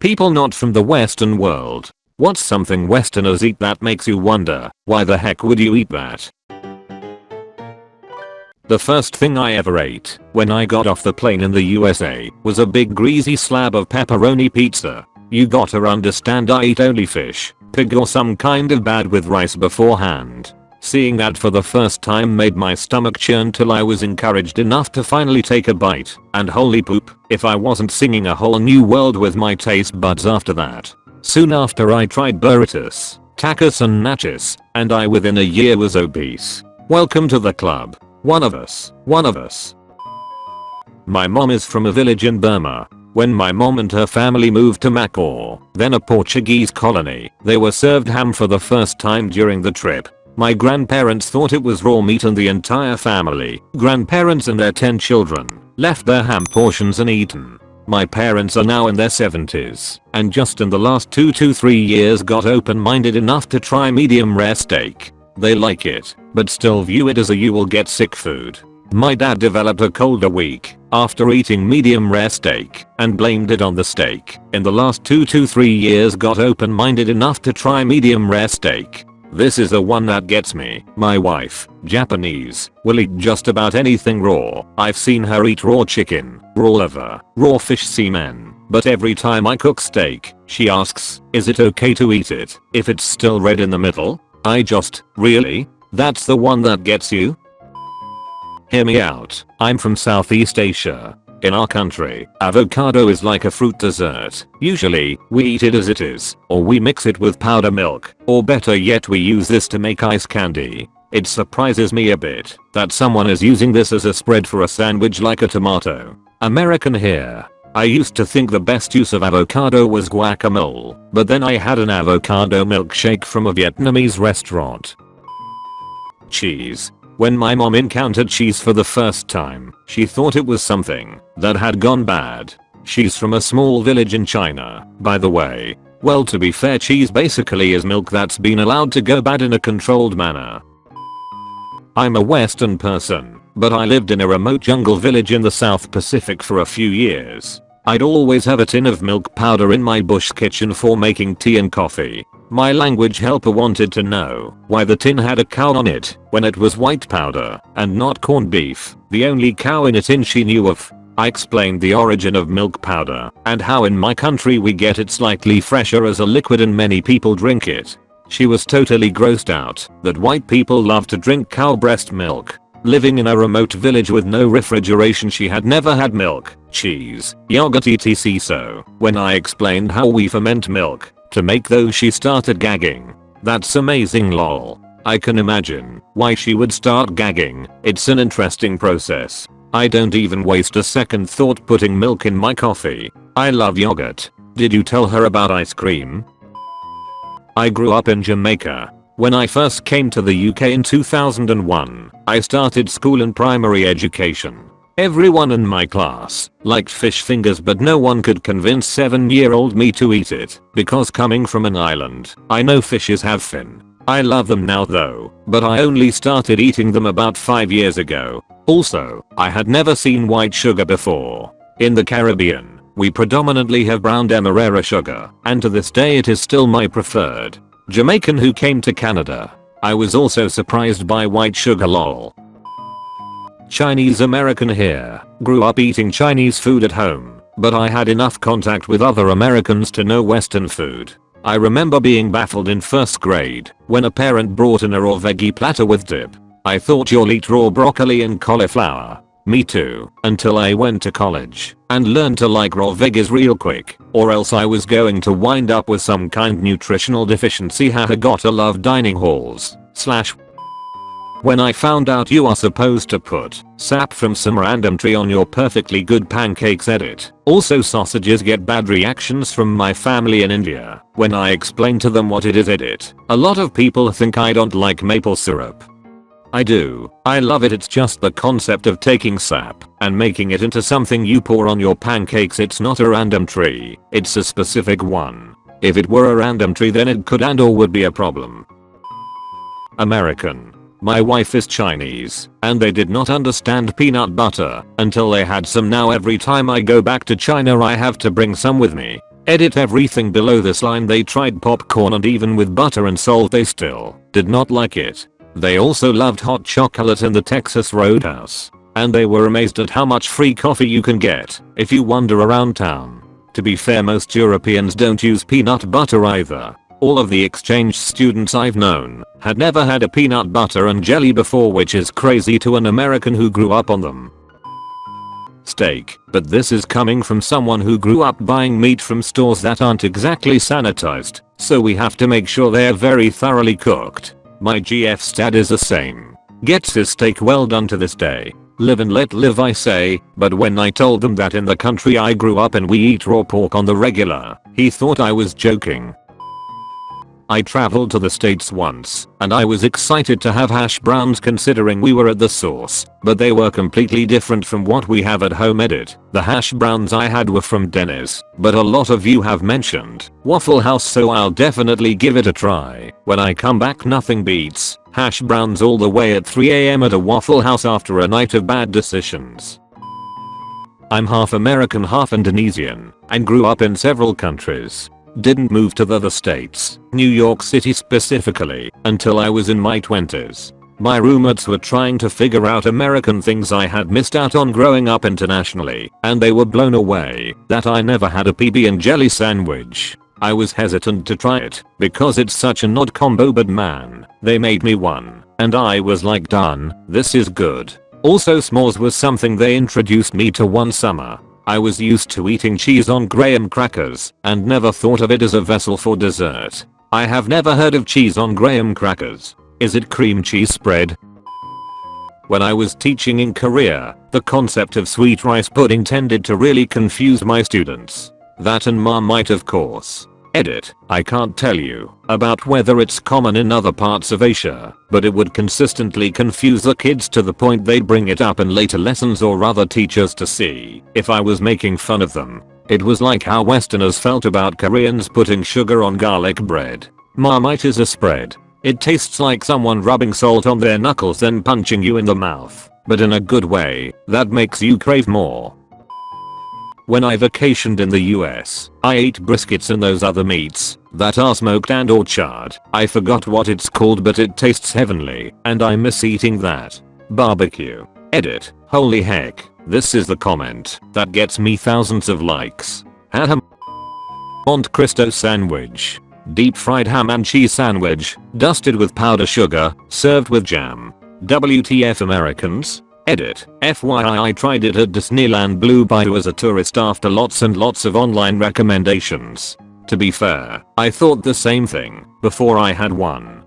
People not from the western world. What's something westerners eat that makes you wonder, why the heck would you eat that? The first thing I ever ate when I got off the plane in the USA was a big greasy slab of pepperoni pizza. You gotta understand I eat only fish, pig or some kind of bad with rice beforehand. Seeing that for the first time made my stomach churn till I was encouraged enough to finally take a bite, and holy poop, if I wasn't singing a whole new world with my taste buds after that. Soon after I tried burritos, tacos and nachos, and I within a year was obese. Welcome to the club. One of us, one of us. My mom is from a village in Burma. When my mom and her family moved to Macau, then a Portuguese colony, they were served ham for the first time during the trip. My grandparents thought it was raw meat and the entire family, grandparents and their 10 children, left their ham portions and eaten. My parents are now in their 70s and just in the last 2 to 3 years got open-minded enough to try medium rare steak. They like it, but still view it as a you will get sick food. My dad developed a cold a week after eating medium rare steak and blamed it on the steak. In the last 2 to 3 years got open-minded enough to try medium rare steak this is the one that gets me. My wife, Japanese, will eat just about anything raw. I've seen her eat raw chicken, raw liver, raw fish semen. But every time I cook steak, she asks, is it okay to eat it if it's still red in the middle? I just, really? That's the one that gets you? Hear me out. I'm from Southeast Asia. In our country, avocado is like a fruit dessert. Usually, we eat it as it is, or we mix it with powder milk, or better yet we use this to make ice candy. It surprises me a bit that someone is using this as a spread for a sandwich like a tomato. American here. I used to think the best use of avocado was guacamole, but then I had an avocado milkshake from a Vietnamese restaurant. Cheese. When my mom encountered cheese for the first time, she thought it was something that had gone bad. She's from a small village in China, by the way. Well to be fair cheese basically is milk that's been allowed to go bad in a controlled manner. I'm a western person, but I lived in a remote jungle village in the South Pacific for a few years. I'd always have a tin of milk powder in my bush kitchen for making tea and coffee. My language helper wanted to know why the tin had a cow on it when it was white powder and not corned beef, the only cow in a tin she knew of. I explained the origin of milk powder and how in my country we get it slightly fresher as a liquid and many people drink it. She was totally grossed out that white people love to drink cow breast milk Living in a remote village with no refrigeration she had never had milk, cheese, yogurt etc so when I explained how we ferment milk to make those she started gagging. That's amazing lol. I can imagine why she would start gagging, it's an interesting process. I don't even waste a second thought putting milk in my coffee. I love yogurt. Did you tell her about ice cream? I grew up in Jamaica when I first came to the UK in 2001, I started school and primary education. Everyone in my class liked fish fingers but no one could convince 7 year old me to eat it because coming from an island, I know fishes have fin. I love them now though, but I only started eating them about 5 years ago. Also, I had never seen white sugar before. In the Caribbean, we predominantly have brown demerara sugar, and to this day it is still my preferred. Jamaican who came to Canada. I was also surprised by white sugar lol. Chinese American here, grew up eating Chinese food at home, but I had enough contact with other Americans to know western food. I remember being baffled in first grade when a parent brought in a raw veggie platter with dip. I thought you'll eat raw broccoli and cauliflower. Me too, until I went to college and learned to like raw veggies real quick, or else I was going to wind up with some kind nutritional deficiency haha gotta love dining halls, slash when I found out you are supposed to put sap from some random tree on your perfectly good pancakes edit. Also sausages get bad reactions from my family in India when I explain to them what it is edit. A lot of people think I don't like maple syrup I do. I love it it's just the concept of taking sap and making it into something you pour on your pancakes it's not a random tree, it's a specific one. If it were a random tree then it could and or would be a problem. American. My wife is Chinese, and they did not understand peanut butter until they had some now every time I go back to China I have to bring some with me. Edit everything below this line they tried popcorn and even with butter and salt they still did not like it. They also loved hot chocolate in the Texas Roadhouse. And they were amazed at how much free coffee you can get if you wander around town. To be fair most Europeans don't use peanut butter either. All of the exchange students I've known had never had a peanut butter and jelly before which is crazy to an American who grew up on them. Steak, but this is coming from someone who grew up buying meat from stores that aren't exactly sanitized, so we have to make sure they're very thoroughly cooked. My GF stat is the same. Gets his steak well done to this day. Live and let live I say, but when I told them that in the country I grew up in we eat raw pork on the regular, he thought I was joking. I traveled to the states once, and I was excited to have hash browns considering we were at the source, but they were completely different from what we have at home edit. The hash browns I had were from Denny's, but a lot of you have mentioned Waffle House so I'll definitely give it a try. When I come back nothing beats hash browns all the way at 3am at a Waffle House after a night of bad decisions. I'm half American half Indonesian and grew up in several countries. Didn't move to the other states, New York City specifically, until I was in my 20s. My roommates were trying to figure out American things I had missed out on growing up internationally, and they were blown away that I never had a PB and jelly sandwich. I was hesitant to try it because it's such an odd combo but man, they made me one, and I was like done, this is good. Also s'mores was something they introduced me to one summer I was used to eating cheese on graham crackers and never thought of it as a vessel for dessert. I have never heard of cheese on graham crackers. Is it cream cheese spread? When I was teaching in Korea, the concept of sweet rice pudding tended to really confuse my students. That and Marmite of course. Edit, I can't tell you about whether it's common in other parts of Asia, but it would consistently confuse the kids to the point they'd bring it up in later lessons or other teachers to see if I was making fun of them. It was like how westerners felt about Koreans putting sugar on garlic bread. Marmite is a spread. It tastes like someone rubbing salt on their knuckles then punching you in the mouth, but in a good way that makes you crave more. When I vacationed in the US, I ate briskets and those other meats that are smoked and or charred. I forgot what it's called but it tastes heavenly and I miss eating that. Barbecue. Edit. Holy heck. This is the comment that gets me thousands of likes. Ham Monte Cristo sandwich. Deep fried ham and cheese sandwich, dusted with powder sugar, served with jam. WTF Americans? Edit. FYI I tried it at Disneyland Blue Bayou as a tourist after lots and lots of online recommendations. To be fair, I thought the same thing before I had one.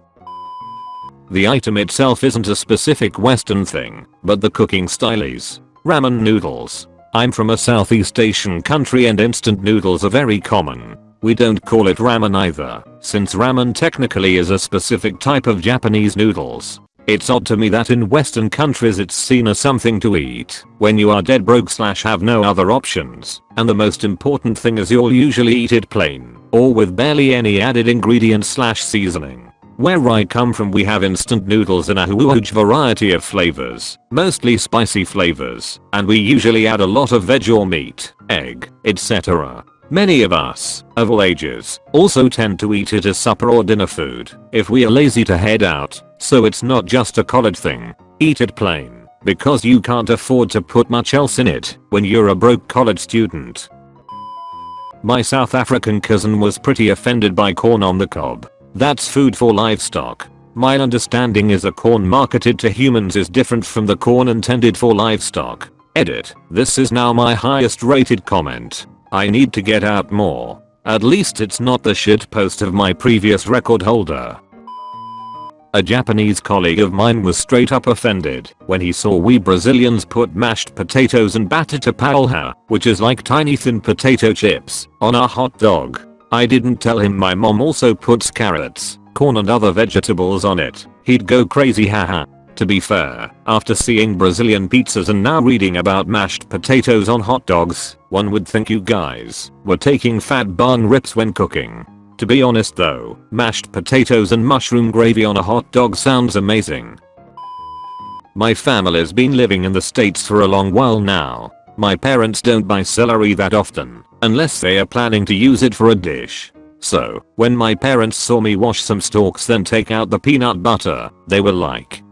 The item itself isn't a specific western thing, but the cooking style is. Ramen noodles. I'm from a Southeast Asian country and instant noodles are very common. We don't call it ramen either, since ramen technically is a specific type of Japanese noodles. It's odd to me that in western countries it's seen as something to eat when you are dead broke slash have no other options and the most important thing is you'll usually eat it plain or with barely any added ingredients slash seasoning. Where I come from we have instant noodles in a huge variety of flavors, mostly spicy flavors, and we usually add a lot of veg or meat, egg, etc. Many of us, of all ages, also tend to eat it as supper or dinner food if we are lazy to head out, so it's not just a college thing. Eat it plain, because you can't afford to put much else in it when you're a broke college student. My South African cousin was pretty offended by corn on the cob. That's food for livestock. My understanding is a corn marketed to humans is different from the corn intended for livestock. Edit. This is now my highest rated comment. I need to get out more. At least it's not the shit post of my previous record holder. A Japanese colleague of mine was straight up offended when he saw we Brazilians put mashed potatoes and batata palha, which is like tiny thin potato chips, on a hot dog. I didn't tell him my mom also puts carrots, corn and other vegetables on it. He'd go crazy haha. To be fair, after seeing Brazilian pizzas and now reading about mashed potatoes on hot dogs, one would think you guys were taking fat bun rips when cooking. To be honest though, mashed potatoes and mushroom gravy on a hot dog sounds amazing. My family's been living in the states for a long while now. My parents don't buy celery that often, unless they are planning to use it for a dish. So, when my parents saw me wash some stalks then take out the peanut butter, they were like,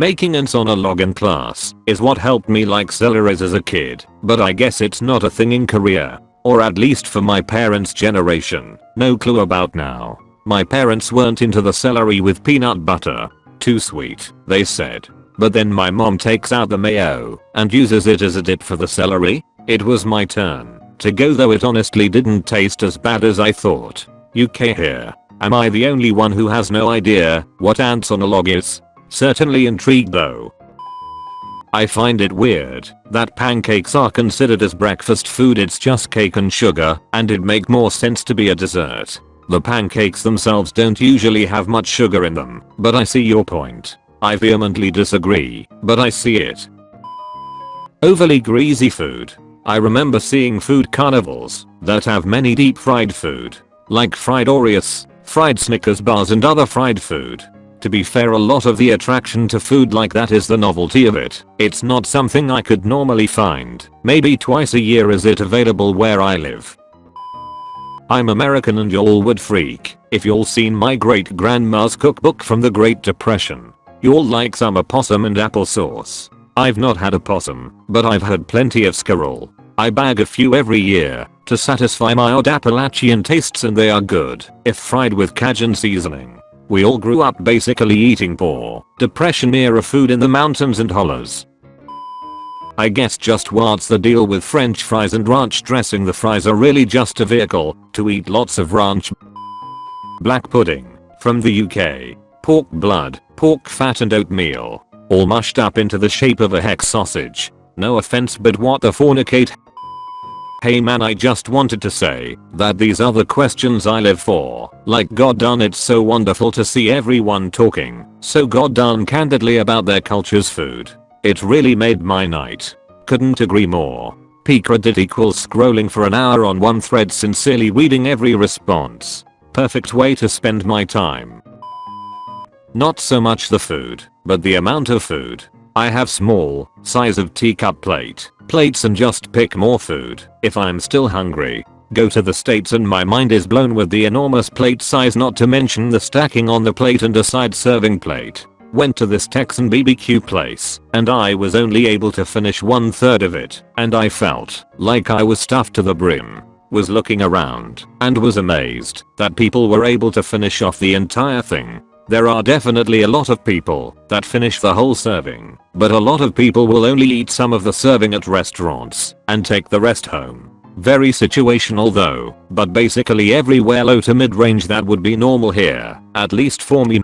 Making ants on a log in class is what helped me like celeries as a kid, but I guess it's not a thing in Korea. Or at least for my parents' generation. No clue about now. My parents weren't into the celery with peanut butter. Too sweet, they said. But then my mom takes out the mayo and uses it as a dip for the celery. It was my turn to go though it honestly didn't taste as bad as I thought. UK here. Am I the only one who has no idea what ants on a log is? Certainly intrigued though. I find it weird that pancakes are considered as breakfast food it's just cake and sugar and it'd make more sense to be a dessert. The pancakes themselves don't usually have much sugar in them, but I see your point. I vehemently disagree, but I see it. Overly greasy food. I remember seeing food carnivals that have many deep fried food, like fried Oreos, fried Snickers bars and other fried food. To be fair a lot of the attraction to food like that is the novelty of it. It's not something I could normally find. Maybe twice a year is it available where I live. I'm American and y'all would freak if y'all seen my great grandma's cookbook from the Great Depression. Y'all like some opossum and applesauce. I've not had opossum, but I've had plenty of squirrel. I bag a few every year to satisfy my odd Appalachian tastes and they are good if fried with Cajun seasoning. We all grew up basically eating poor, depression era food in the mountains and hollers. I guess just what's the deal with french fries and ranch dressing the fries are really just a vehicle to eat lots of ranch. Black pudding from the UK. Pork blood, pork fat and oatmeal. All mushed up into the shape of a hex sausage. No offense but what the fornicate Hey man I just wanted to say that these the questions I live for. Like god darn it's so wonderful to see everyone talking so god darn candidly about their culture's food. It really made my night. Couldn't agree more. Peak Reddit equals scrolling for an hour on one thread sincerely reading every response. Perfect way to spend my time. Not so much the food, but the amount of food. I have small, size of teacup plate, plates and just pick more food if I'm still hungry. Go to the states and my mind is blown with the enormous plate size not to mention the stacking on the plate and a side serving plate. Went to this Texan BBQ place and I was only able to finish one third of it and I felt like I was stuffed to the brim. Was looking around and was amazed that people were able to finish off the entire thing there are definitely a lot of people that finish the whole serving, but a lot of people will only eat some of the serving at restaurants and take the rest home. Very situational though, but basically everywhere low to mid range that would be normal here, at least for me.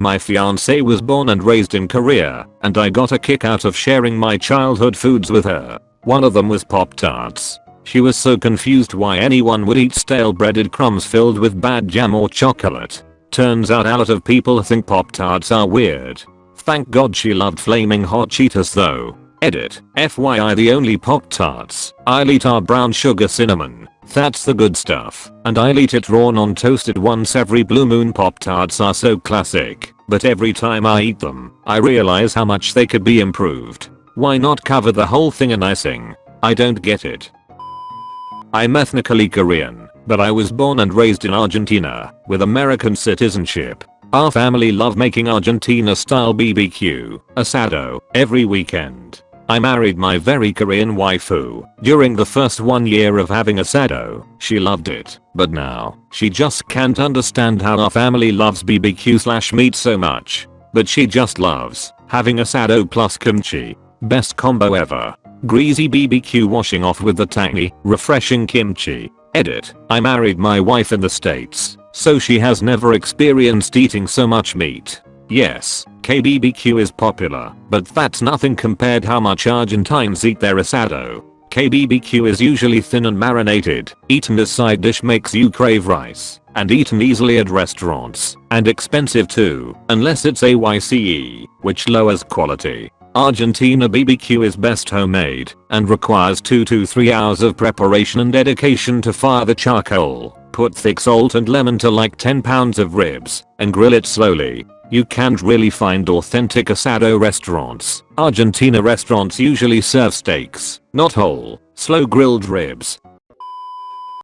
My fiance was born and raised in Korea, and I got a kick out of sharing my childhood foods with her. One of them was Pop Tarts. She was so confused why anyone would eat stale breaded crumbs filled with bad jam or chocolate. Turns out a lot of people think Pop Tarts are weird. Thank god she loved flaming hot Cheetos though. Edit. FYI the only Pop Tarts I'll eat are brown sugar cinnamon. That's the good stuff. And I'll eat it raw non toasted once every blue moon Pop Tarts are so classic. But every time I eat them, I realize how much they could be improved. Why not cover the whole thing in icing? I don't get it. I'm ethnically Korean but I was born and raised in Argentina with American citizenship. Our family love making Argentina style BBQ, asado, every weekend. I married my very Korean waifu. During the first one year of having asado, she loved it, but now, she just can't understand how our family loves BBQ slash meat so much. But she just loves having asado plus kimchi. Best combo ever. Greasy BBQ washing off with the tangy, refreshing kimchi. Edit. I married my wife in the states, so she has never experienced eating so much meat. Yes, KBBQ is popular, but that's nothing compared how much Argentines eat their asado. KBBQ is usually thin and marinated, eaten as side dish makes you crave rice, and eaten easily at restaurants, and expensive too, unless it's AYCE, which lowers quality. Argentina BBQ is best homemade and requires 2 to 3 hours of preparation and dedication to fire the charcoal. Put thick salt and lemon to like 10 pounds of ribs and grill it slowly. You can't really find authentic asado restaurants. Argentina restaurants usually serve steaks, not whole, slow grilled ribs,